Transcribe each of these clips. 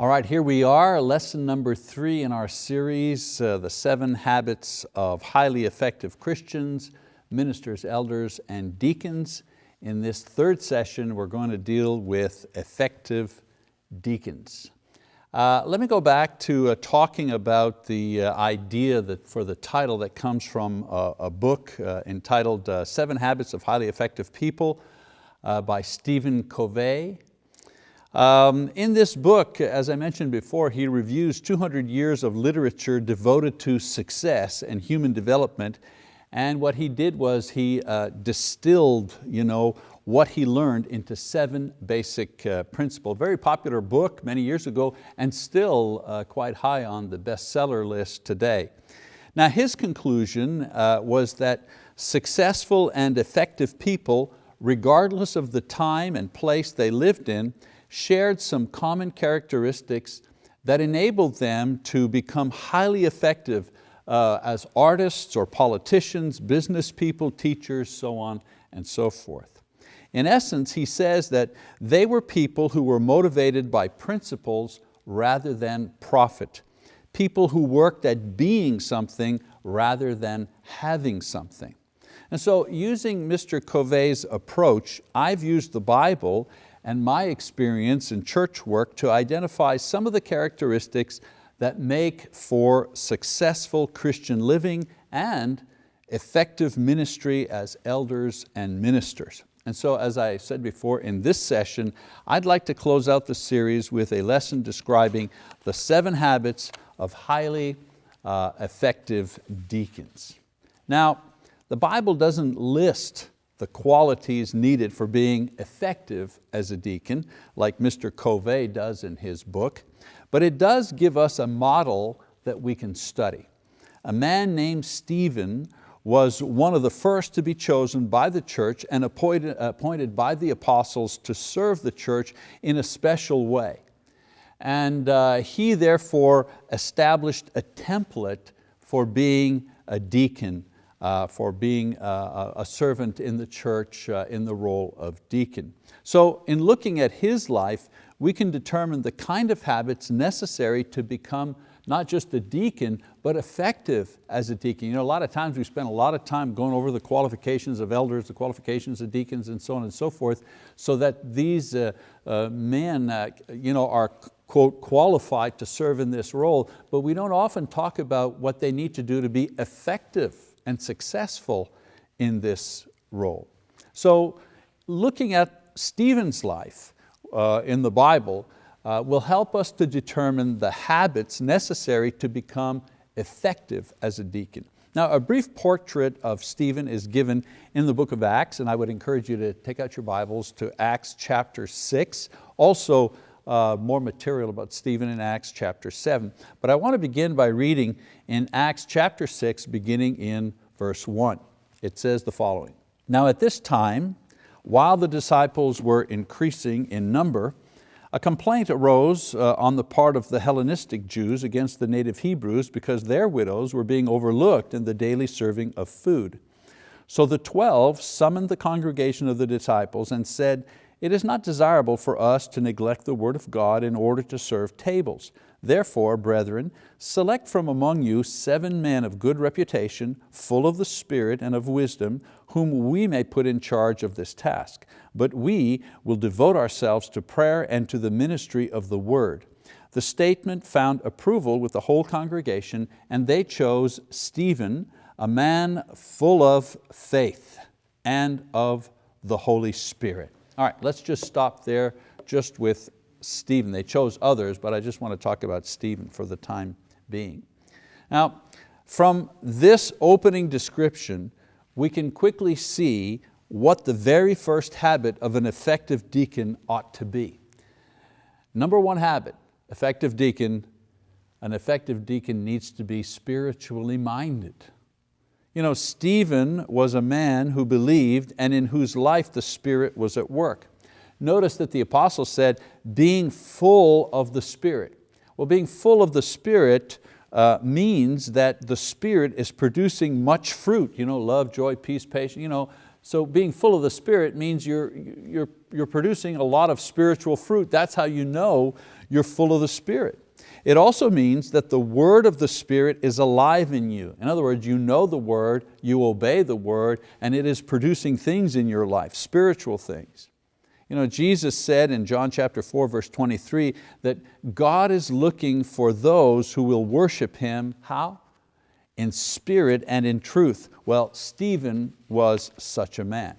All right, here we are, lesson number three in our series, uh, The Seven Habits of Highly Effective Christians, Ministers, Elders, and Deacons. In this third session, we're going to deal with effective deacons. Uh, let me go back to uh, talking about the uh, idea that for the title that comes from a, book uh, entitled uh, Seven Habits of Highly Effective People by Stephen Covey. Um, in this book, as I mentioned before, he reviews 200 years of literature devoted to success and human development. And what he did was he uh, distilled you know, what he learned into seven basic uh, principles. Very popular book many years ago and still uh, quite high on the bestseller list today. Now his conclusion uh, was that successful and effective people, regardless of the time and place they lived in, shared some common characteristics that enabled them to become highly effective uh, as artists or politicians, business people, teachers, so on and so forth. In essence, he says that they were people who were motivated by principles rather than profit. People who worked at being something rather than having something. And so using Mr. Covey's approach, I've used the Bible and my experience in church work to identify some of the characteristics that make for successful Christian living and effective ministry as elders and ministers. And so as I said before, in this session, I'd like to close out the series with a lesson describing the seven habits of highly uh, effective deacons. Now, the Bible doesn't list the qualities needed for being effective as a deacon, like Mr. Covey does in his book, but it does give us a model that we can study. A man named Stephen was one of the first to be chosen by the church and appointed, appointed by the apostles to serve the church in a special way. And uh, he therefore established a template for being a deacon for being uh, a servant in the church uh, in the role of deacon. So in looking at his life, we can determine the kind of habits necessary to become not just a deacon, but effective as a deacon. You know, a lot of times we spend a lot of time going over the qualifications of elders, the qualifications of deacons, and so on and so forth, so that these uh, uh, men uh, you know, are quote, qualified to serve in this role, but we don't often talk about what they need to do to be effective and successful in this role. So looking at Stephen's life uh, in the Bible uh, will help us to determine the habits necessary to become effective as a deacon. Now a brief portrait of Stephen is given in the book of Acts and I would encourage you to take out your Bibles to Acts chapter six. Also uh, more material about Stephen in Acts chapter seven. But I want to begin by reading in Acts chapter six, beginning in verse one. It says the following, Now at this time, while the disciples were increasing in number, a complaint arose uh, on the part of the Hellenistic Jews against the native Hebrews because their widows were being overlooked in the daily serving of food. So the twelve summoned the congregation of the disciples and said, it is not desirable for us to neglect the word of God in order to serve tables. Therefore, brethren, select from among you seven men of good reputation, full of the Spirit and of wisdom, whom we may put in charge of this task. But we will devote ourselves to prayer and to the ministry of the word. The statement found approval with the whole congregation and they chose Stephen, a man full of faith and of the Holy Spirit. All right, let's just stop there just with Stephen. They chose others, but I just want to talk about Stephen for the time being. Now, from this opening description, we can quickly see what the very first habit of an effective deacon ought to be. Number one habit, effective deacon, an effective deacon needs to be spiritually minded. You know, Stephen was a man who believed and in whose life the Spirit was at work. Notice that the apostle said, being full of the Spirit. Well, being full of the Spirit uh, means that the Spirit is producing much fruit, you know, love, joy, peace, patience, you know, so being full of the Spirit means you're, you're, you're producing a lot of spiritual fruit. That's how you know you're full of the Spirit. It also means that the word of the Spirit is alive in you. In other words, you know the word, you obey the word, and it is producing things in your life, spiritual things. You know, Jesus said in John chapter 4, verse 23, that God is looking for those who will worship Him, how? In spirit and in truth. Well, Stephen was such a man.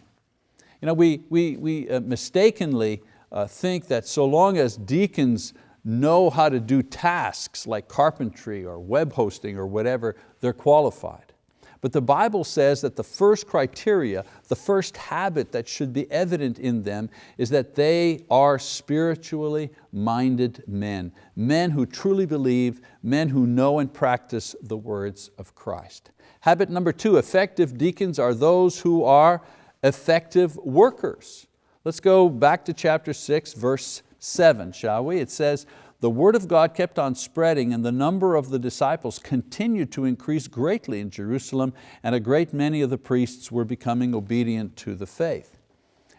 You know, we, we, we uh, mistakenly uh, think that so long as deacons know how to do tasks like carpentry or web hosting or whatever, they're qualified. But the Bible says that the first criteria, the first habit that should be evident in them is that they are spiritually minded men, men who truly believe, men who know and practice the words of Christ. Habit number two, effective deacons are those who are effective workers. Let's go back to chapter six, verse seven, shall we? It says, the word of God kept on spreading and the number of the disciples continued to increase greatly in Jerusalem and a great many of the priests were becoming obedient to the faith.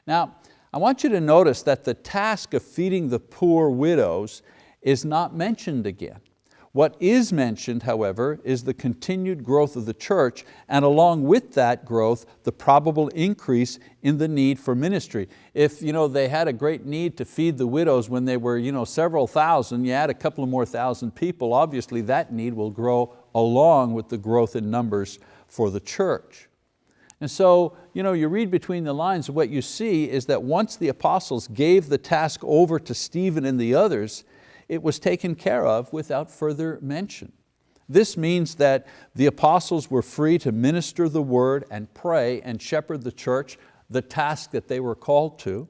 Now, I want you to notice that the task of feeding the poor widows is not mentioned again. What is mentioned, however, is the continued growth of the church and along with that growth, the probable increase in the need for ministry. If you know, they had a great need to feed the widows when they were you know, several thousand, you add a couple of more thousand people, obviously that need will grow along with the growth in numbers for the church. And so you, know, you read between the lines, what you see is that once the apostles gave the task over to Stephen and the others, it was taken care of without further mention. This means that the apostles were free to minister the word and pray and shepherd the church, the task that they were called to.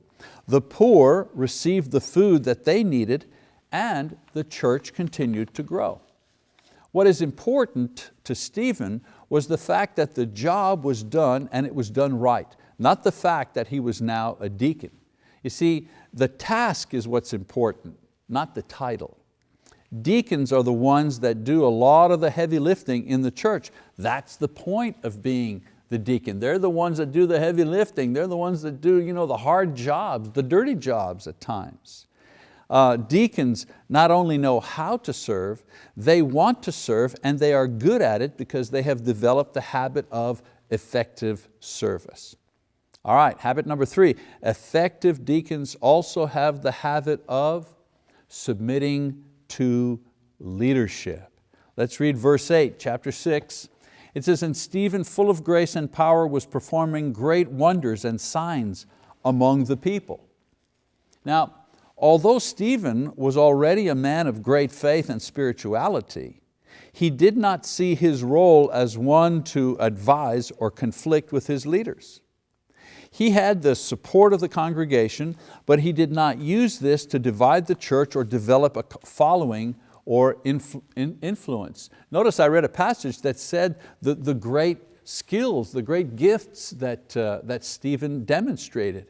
The poor received the food that they needed and the church continued to grow. What is important to Stephen was the fact that the job was done and it was done right, not the fact that he was now a deacon. You see, the task is what's important not the title. Deacons are the ones that do a lot of the heavy lifting in the church. That's the point of being the deacon. They're the ones that do the heavy lifting. They're the ones that do you know, the hard jobs, the dirty jobs at times. Uh, deacons not only know how to serve, they want to serve and they are good at it because they have developed the habit of effective service. All right, habit number three, effective deacons also have the habit of submitting to leadership. Let's read verse eight, chapter six. It says, and Stephen, full of grace and power, was performing great wonders and signs among the people. Now, although Stephen was already a man of great faith and spirituality, he did not see his role as one to advise or conflict with his leaders. He had the support of the congregation, but he did not use this to divide the church or develop a following or influ influence. Notice I read a passage that said the, the great skills, the great gifts that, uh, that Stephen demonstrated.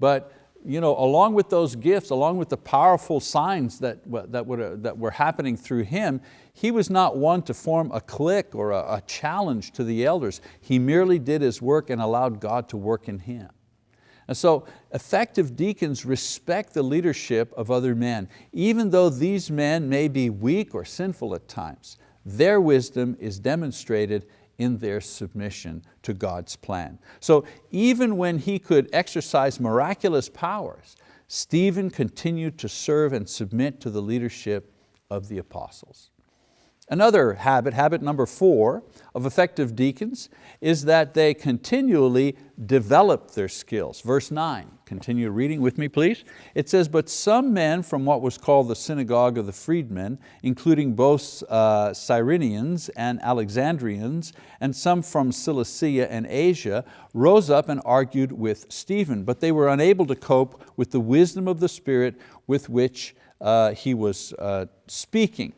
But you know, along with those gifts, along with the powerful signs that, that, would, uh, that were happening through him, he was not one to form a clique or a, a challenge to the elders. He merely did his work and allowed God to work in him. And so effective deacons respect the leadership of other men, even though these men may be weak or sinful at times. Their wisdom is demonstrated in their submission to God's plan. So even when he could exercise miraculous powers, Stephen continued to serve and submit to the leadership of the apostles. Another habit, habit number four of effective deacons is that they continually develop their skills. Verse nine, continue reading with me please. It says, but some men from what was called the synagogue of the freedmen, including both uh, Cyrenians and Alexandrians, and some from Cilicia and Asia, rose up and argued with Stephen, but they were unable to cope with the wisdom of the Spirit with which uh, he was uh, speaking.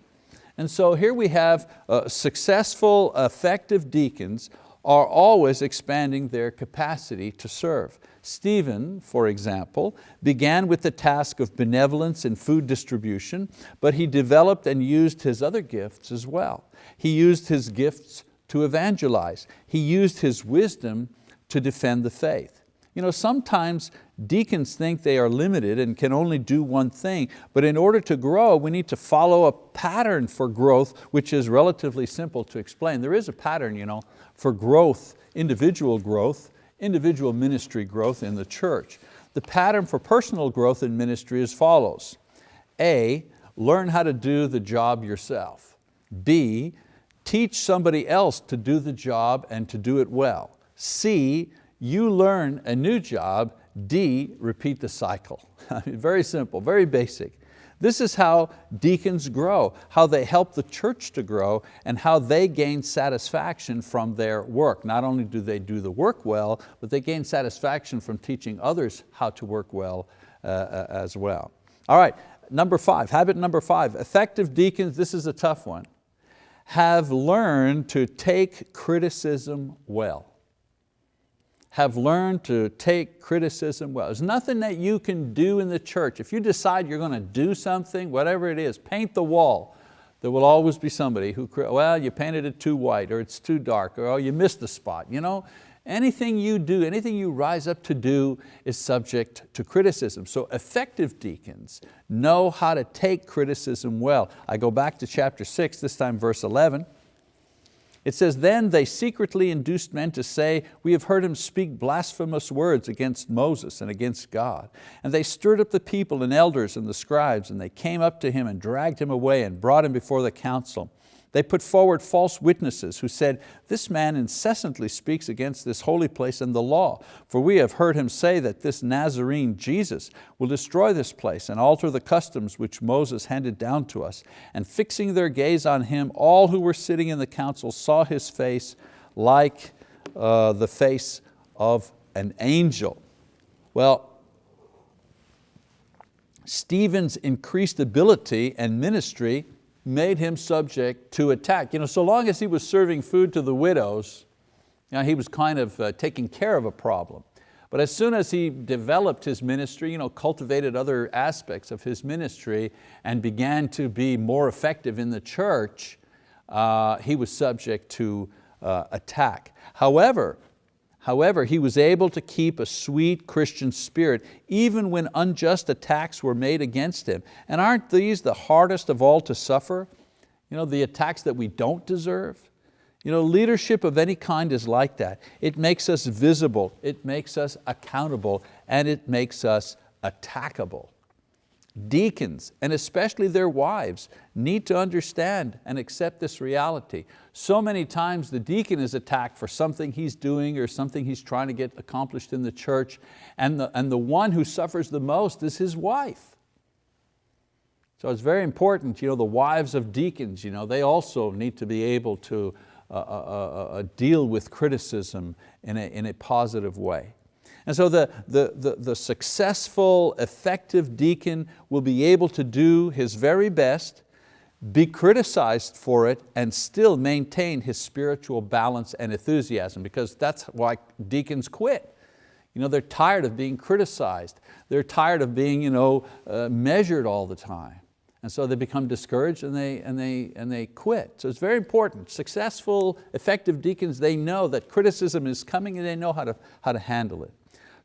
And so here we have uh, successful, effective deacons are always expanding their capacity to serve. Stephen, for example, began with the task of benevolence and food distribution, but he developed and used his other gifts as well. He used his gifts to evangelize. He used his wisdom to defend the faith. You know, sometimes deacons think they are limited and can only do one thing, but in order to grow, we need to follow a pattern for growth, which is relatively simple to explain. There is a pattern you know, for growth, individual growth, individual ministry growth in the church. The pattern for personal growth in ministry is follows. A, learn how to do the job yourself. B, teach somebody else to do the job and to do it well. C, you learn a new job. D, repeat the cycle. very simple, very basic. This is how deacons grow, how they help the church to grow and how they gain satisfaction from their work. Not only do they do the work well, but they gain satisfaction from teaching others how to work well uh, uh as well. All right, number five, habit number five, effective deacons, this is a tough one, have learned to take criticism well have learned to take criticism well. There's nothing that you can do in the church. If you decide you're going to do something, whatever it is, paint the wall, there will always be somebody who, well, you painted it too white or it's too dark or oh, you missed the spot. You know, anything you do, anything you rise up to do is subject to criticism. So effective deacons know how to take criticism well. I go back to chapter six, this time verse 11. It says, then they secretly induced men to say, we have heard him speak blasphemous words against Moses and against God. And they stirred up the people and elders and the scribes, and they came up to him and dragged him away and brought him before the council. They put forward false witnesses who said, this man incessantly speaks against this holy place and the law, for we have heard him say that this Nazarene Jesus will destroy this place and alter the customs which Moses handed down to us. And fixing their gaze on him, all who were sitting in the council saw his face like uh, the face of an angel. Well, Stephen's increased ability and ministry made him subject to attack. You know, so long as he was serving food to the widows, you know, he was kind of uh, taking care of a problem. But as soon as he developed his ministry, you know, cultivated other aspects of his ministry and began to be more effective in the church, uh, he was subject to uh, attack. However, However, he was able to keep a sweet Christian spirit even when unjust attacks were made against him. And aren't these the hardest of all to suffer? You know, the attacks that we don't deserve? You know, leadership of any kind is like that. It makes us visible, it makes us accountable, and it makes us attackable. Deacons, and especially their wives, need to understand and accept this reality. So many times the deacon is attacked for something he's doing or something he's trying to get accomplished in the church, and the, and the one who suffers the most is his wife. So it's very important, you know, the wives of deacons, you know, they also need to be able to uh, uh, uh, uh deal with criticism in a, in a positive way. And so the, the, the, the successful, effective deacon will be able to do his very best, be criticized for it, and still maintain his spiritual balance and enthusiasm because that's why deacons quit. You know, they're tired of being criticized. They're tired of being you know, uh, measured all the time. And so they become discouraged and they, and, they, and they quit. So it's very important. Successful, effective deacons, they know that criticism is coming and they know how to, how to handle it.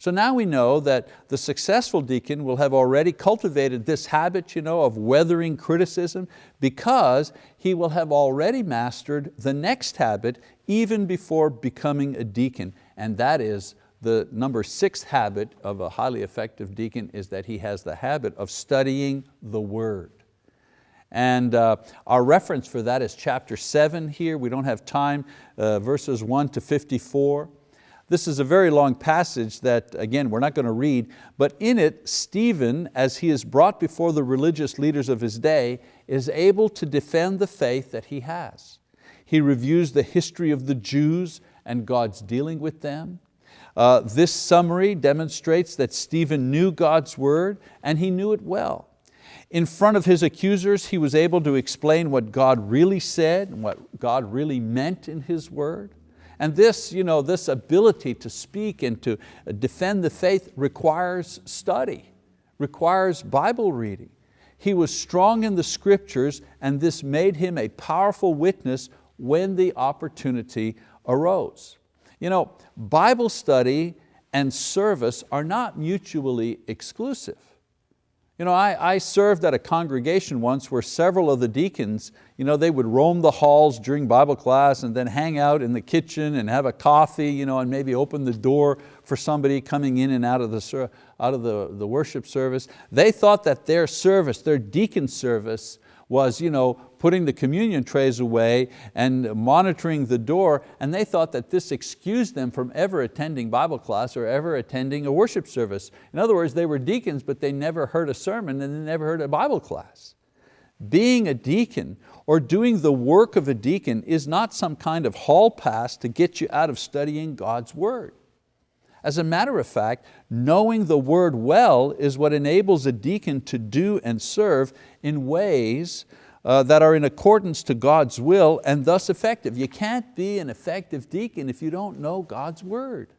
So now we know that the successful deacon will have already cultivated this habit you know, of weathering criticism because he will have already mastered the next habit even before becoming a deacon, and that is the number six habit of a highly effective deacon is that he has the habit of studying the word. And uh, our reference for that is chapter seven here. We don't have time, uh, verses one to 54. This is a very long passage that, again, we're not going to read, but in it, Stephen, as he is brought before the religious leaders of his day, is able to defend the faith that he has. He reviews the history of the Jews and God's dealing with them. Uh, this summary demonstrates that Stephen knew God's word and he knew it well. In front of his accusers, he was able to explain what God really said and what God really meant in His word. And this, you know, this ability to speak and to defend the faith requires study, requires Bible reading. He was strong in the scriptures and this made him a powerful witness when the opportunity arose. You know, Bible study and service are not mutually exclusive. You know, I, I, served at a congregation once where several of the deacons, you know, they would roam the halls during Bible class and then hang out in the kitchen and have a coffee you know, and maybe open the door for somebody coming in and out of, the, out of the, the worship service. They thought that their service, their deacon service, was you know, putting the communion trays away and monitoring the door, and they thought that this excused them from ever attending Bible class or ever attending a worship service. In other words, they were deacons, but they never heard a sermon and they never heard a Bible class. Being a deacon or doing the work of a deacon is not some kind of hall pass to get you out of studying God's word. As a matter of fact, knowing the word well is what enables a deacon to do and serve in ways uh, that are in accordance to God's will and thus effective. You can't be an effective deacon if you don't know God's word.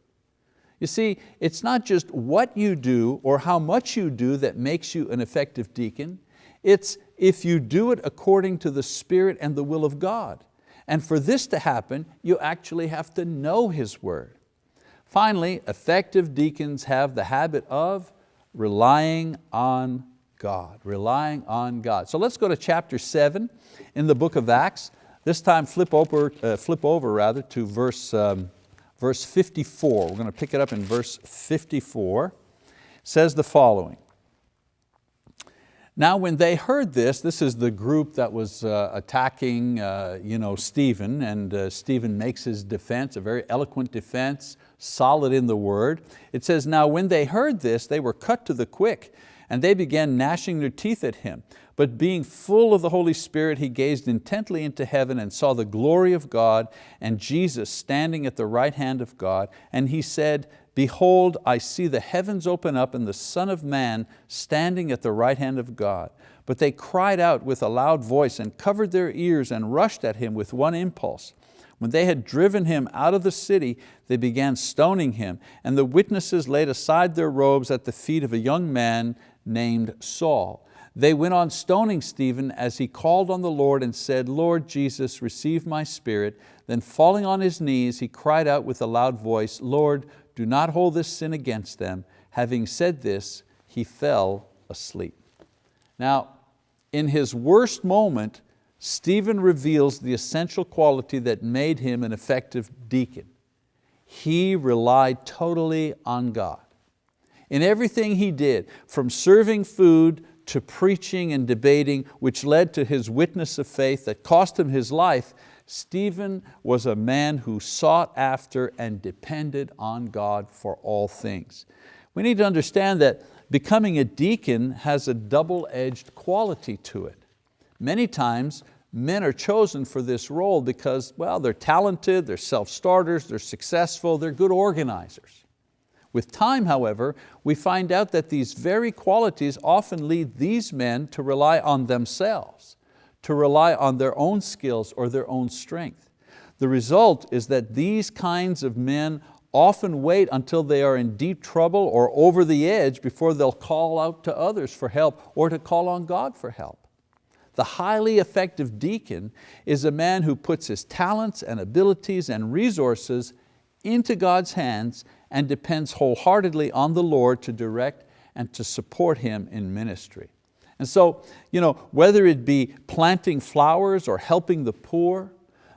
You see, it's not just what you do or how much you do that makes you an effective deacon, it's if you do it according to the Spirit and the will of God. And for this to happen, you actually have to know His word. Finally, effective deacons have the habit of relying on God, relying on God. So let's go to chapter seven in the book of Acts. This time flip over, uh, flip over rather to verse, um, verse 54. We're going to pick it up in verse 54. It says the following. Now when they heard this, this is the group that was uh, attacking uh, you know, Stephen and uh, Stephen makes his defense, a very eloquent defense, solid in the word. It says, now when they heard this, they were cut to the quick and they began gnashing their teeth at him. But being full of the Holy Spirit, he gazed intently into heaven and saw the glory of God and Jesus standing at the right hand of God. And he said, Behold, I see the heavens open up and the Son of Man standing at the right hand of God. But they cried out with a loud voice and covered their ears and rushed at him with one impulse. When they had driven him out of the city, they began stoning him, and the witnesses laid aside their robes at the feet of a young man named Saul. They went on stoning Stephen as he called on the Lord and said, Lord Jesus, receive my spirit. Then falling on his knees, he cried out with a loud voice, Lord, do not hold this sin against them. Having said this, he fell asleep. Now, in his worst moment, Stephen reveals the essential quality that made him an effective deacon. He relied totally on God. In everything he did, from serving food to preaching and debating, which led to his witness of faith that cost him his life, Stephen was a man who sought after and depended on God for all things. We need to understand that becoming a deacon has a double-edged quality to it. Many times men are chosen for this role because well, they're talented, they're self-starters, they're successful, they're good organizers. With time, however, we find out that these very qualities often lead these men to rely on themselves to rely on their own skills or their own strength. The result is that these kinds of men often wait until they are in deep trouble or over the edge before they'll call out to others for help or to call on God for help. The highly effective deacon is a man who puts his talents and abilities and resources into God's hands and depends wholeheartedly on the Lord to direct and to support him in ministry. And so, you know, whether it be planting flowers or helping the poor,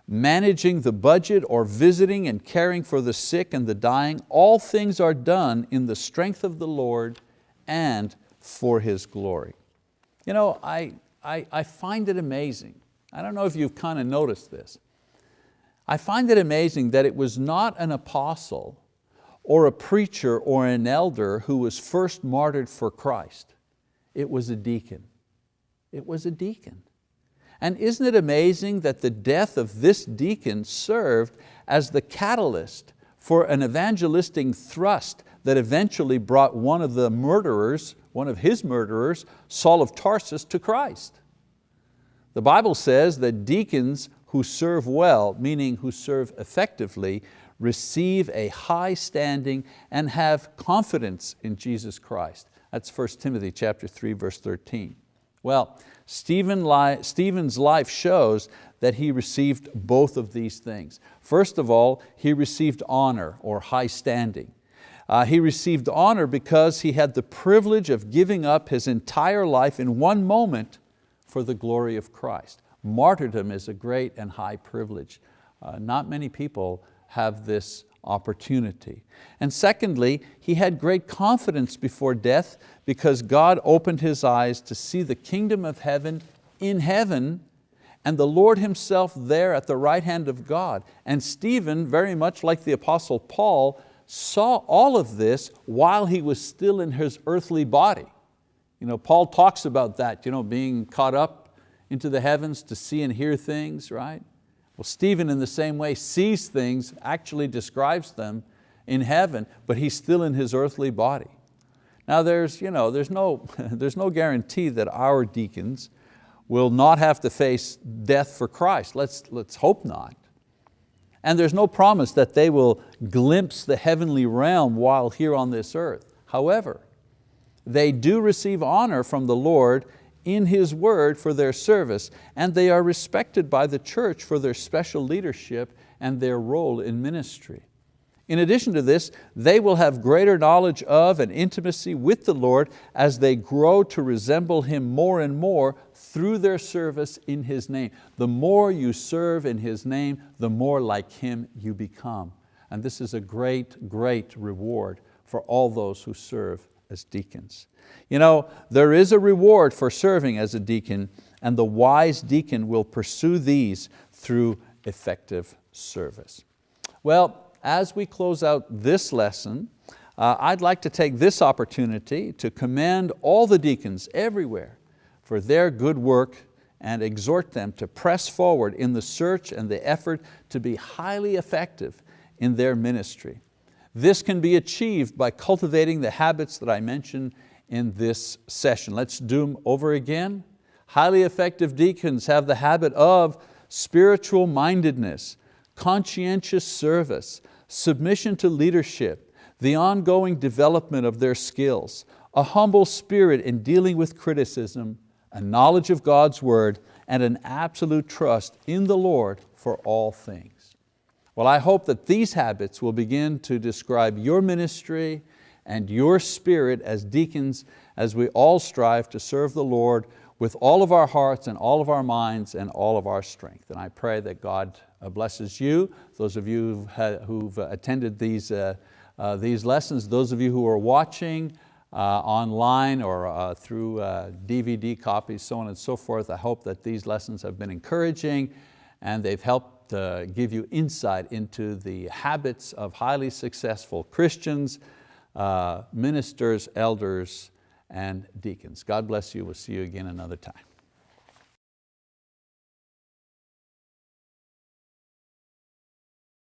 managing the budget or visiting and caring for the sick and the dying, all things are done in the strength of the Lord and for His glory. You know, I, I, I find it amazing. I don't know if you've kind of noticed this. I find it amazing that it was not an apostle or a preacher or an elder who was first martyred for Christ. It was a deacon. It was a deacon. And isn't it amazing that the death of this deacon served as the catalyst for an evangelistic thrust that eventually brought one of the murderers, one of his murderers, Saul of Tarsus to Christ. The Bible says that deacons who serve well, meaning who serve effectively, receive a high standing and have confidence in Jesus Christ. That's 1 Timothy chapter 3, verse 13. Well, Stephen li Stephen's life shows that he received both of these things. First of all, he received honor or high standing. Uh, he received honor because he had the privilege of giving up his entire life in one moment for the glory of Christ. Martyrdom is a great and high privilege. Uh, not many people have this opportunity. And secondly, he had great confidence before death because God opened his eyes to see the kingdom of heaven in heaven and the Lord Himself there at the right hand of God. And Stephen, very much like the Apostle Paul, saw all of this while he was still in his earthly body. You know, Paul talks about that, you know, being caught up into the heavens to see and hear things, right? Well, Stephen in the same way sees things, actually describes them in heaven, but he's still in his earthly body. Now there's, you know, there's, no, there's no guarantee that our deacons will not have to face death for Christ. Let's, let's hope not. And there's no promise that they will glimpse the heavenly realm while here on this earth. However, they do receive honor from the Lord in His word for their service, and they are respected by the church for their special leadership and their role in ministry. In addition to this, they will have greater knowledge of and intimacy with the Lord as they grow to resemble Him more and more through their service in His name. The more you serve in His name, the more like Him you become. And this is a great, great reward for all those who serve as deacons. You know, there is a reward for serving as a deacon and the wise deacon will pursue these through effective service. Well, as we close out this lesson, uh, I'd like to take this opportunity to commend all the deacons everywhere for their good work and exhort them to press forward in the search and the effort to be highly effective in their ministry. This can be achieved by cultivating the habits that I mentioned in this session. Let's do them over again. Highly effective deacons have the habit of spiritual mindedness, conscientious service, submission to leadership, the ongoing development of their skills, a humble spirit in dealing with criticism, a knowledge of God's word, and an absolute trust in the Lord for all things. Well, I hope that these habits will begin to describe your ministry and your spirit as deacons as we all strive to serve the Lord with all of our hearts and all of our minds and all of our strength. And I pray that God uh, blesses you, those of you who've uh, attended these, uh, these lessons, those of you who are watching online or through DVD copies, so on and so forth. I hope that these lessons have been encouraging and they've helped give you insight into the habits of highly successful Christians, uh, ministers, elders, and deacons. God bless you. We'll see you again another time.